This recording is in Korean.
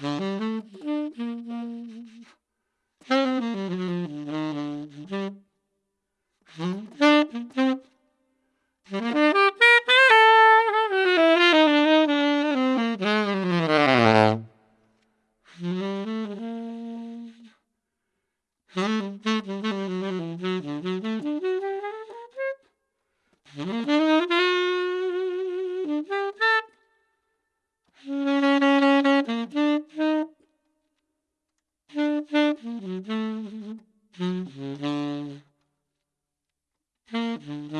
Mm-hmm. Mm-hmm.